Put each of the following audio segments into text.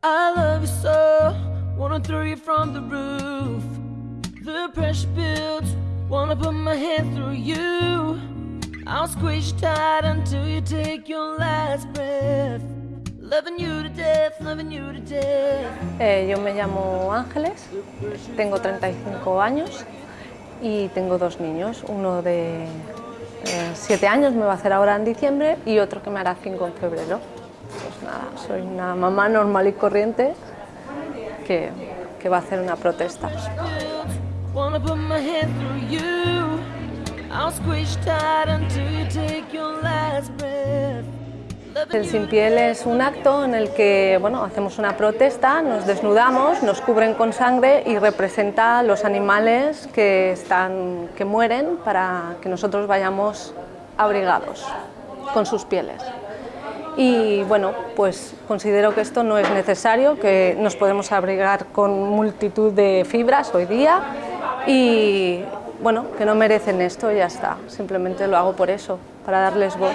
I love you so, wanna throw you from the roof. The pressure builds, wanna put my hand through you. I'll squeeze you tight until you take your last breath. Loving you to death, loving you to death. Eh, yo me llamo Ángeles, tengo 35 años y tengo dos niños, uno de 7 años, me va a hacer ahora en diciembre, y otro que me hará 5 en febrero. Pues nada, soy una mamá normal y corriente que, que va a hacer una protesta. El Sin Piel es un acto en el que bueno, hacemos una protesta, nos desnudamos, nos cubren con sangre y representa los animales que, están, que mueren para que nosotros vayamos abrigados con sus pieles. Y bueno, pues considero que esto no es necesario, que nos podemos abrigar con multitud de fibras hoy día y bueno, que no merecen esto y ya está, simplemente lo hago por eso, para darles voz.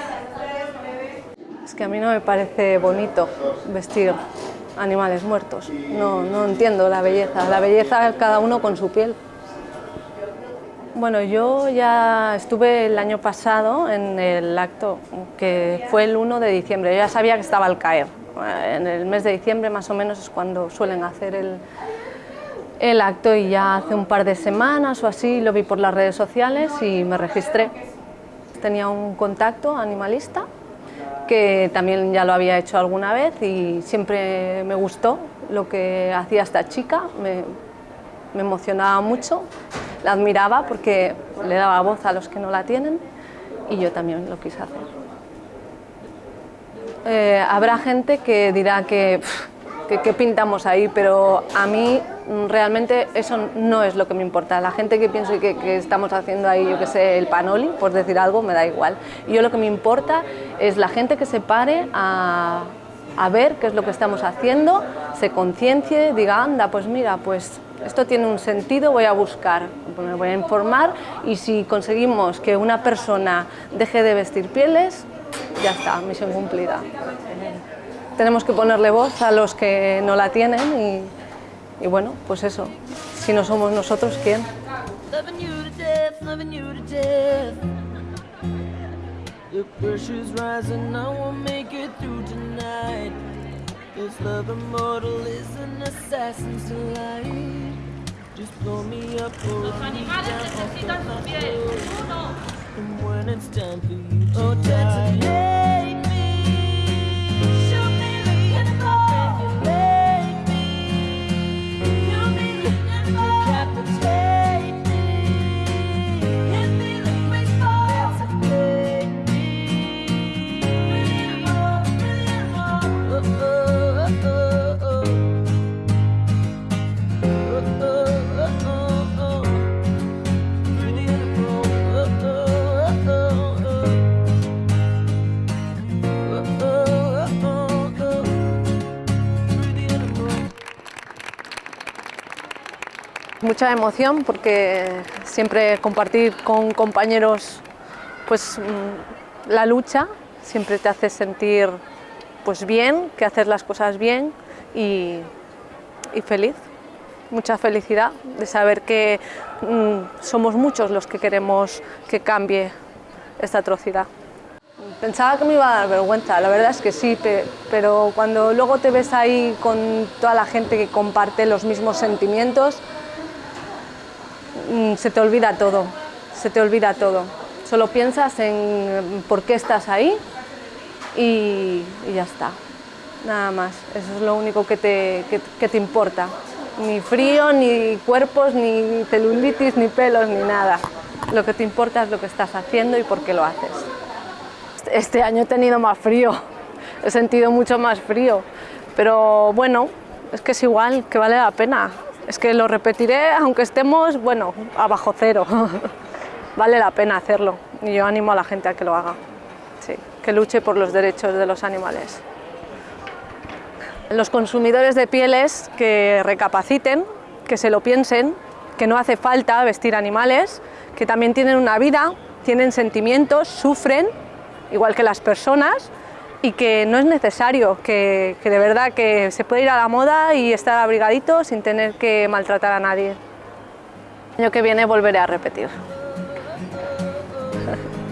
Es que a mí no me parece bonito vestir animales muertos, no, no entiendo la belleza, la belleza cada uno con su piel. Bueno, yo ya estuve el año pasado en el acto, que fue el 1 de diciembre, yo ya sabía que estaba al caer. En el mes de diciembre más o menos es cuando suelen hacer el, el acto y ya hace un par de semanas o así lo vi por las redes sociales y me registré. Tenía un contacto animalista que también ya lo había hecho alguna vez y siempre me gustó lo que hacía esta chica, me emocionaba mucho, la admiraba porque le daba voz a los que no la tienen y yo también lo quise hacer. Eh, habrá gente que dirá que, que, que pintamos ahí, pero a mí realmente eso no es lo que me importa. La gente que pienso que, que estamos haciendo ahí, yo que sé, el panoli, por decir algo, me da igual. Yo lo que me importa es la gente que se pare a, a ver qué es lo que estamos haciendo, se conciencie, diga, anda, pues mira, pues esto tiene un sentido, voy a buscar, me voy a informar y si conseguimos que una persona deje de vestir pieles, ya está, misión cumplida. Tenemos que ponerle voz a los que no la tienen y, bueno, pues eso, si no somos nosotros, ¿quién? Just blow me up or Los animales necesitan su piel. Uno. And when it's time for you to oh, Mucha emoción porque siempre compartir con compañeros pues, mm, la lucha siempre te hace sentir pues, bien, que haces las cosas bien y, feliz. Mucha felicidad de saber que mm, somos muchos los que queremos que cambie esta atrocidad. Pensaba que me iba a dar vergüenza, la verdad es que sí, pe- pero cuando luego te ves ahí con toda la gente que comparte los mismos sentimientos, se te olvida todo, se te olvida todo. Solo piensas en por qué estás ahí y, ya está, nada más. Eso es lo único que te, que te importa. Ni frío, ni cuerpos, ni celulitis, ni pelos, ni nada. Lo que te importa es lo que estás haciendo y por qué lo haces. Este año he tenido más frío, he sentido mucho más frío, pero bueno, es que es igual, que vale la pena. Es que lo repetiré aunque estemos, bueno, abajo cero. vale la pena hacerlo y yo animo a la gente a que lo haga, sí, que luche por los derechos de los animales. Los consumidores de pieles que recapaciten, que se lo piensen, que no hace falta vestir animales, que también tienen una vida, tienen sentimientos, sufren, igual que las personas, y que no es necesario, que, de verdad que se puede ir a la moda y estar abrigadito sin tener que maltratar a nadie. El año que viene volveré a repetir.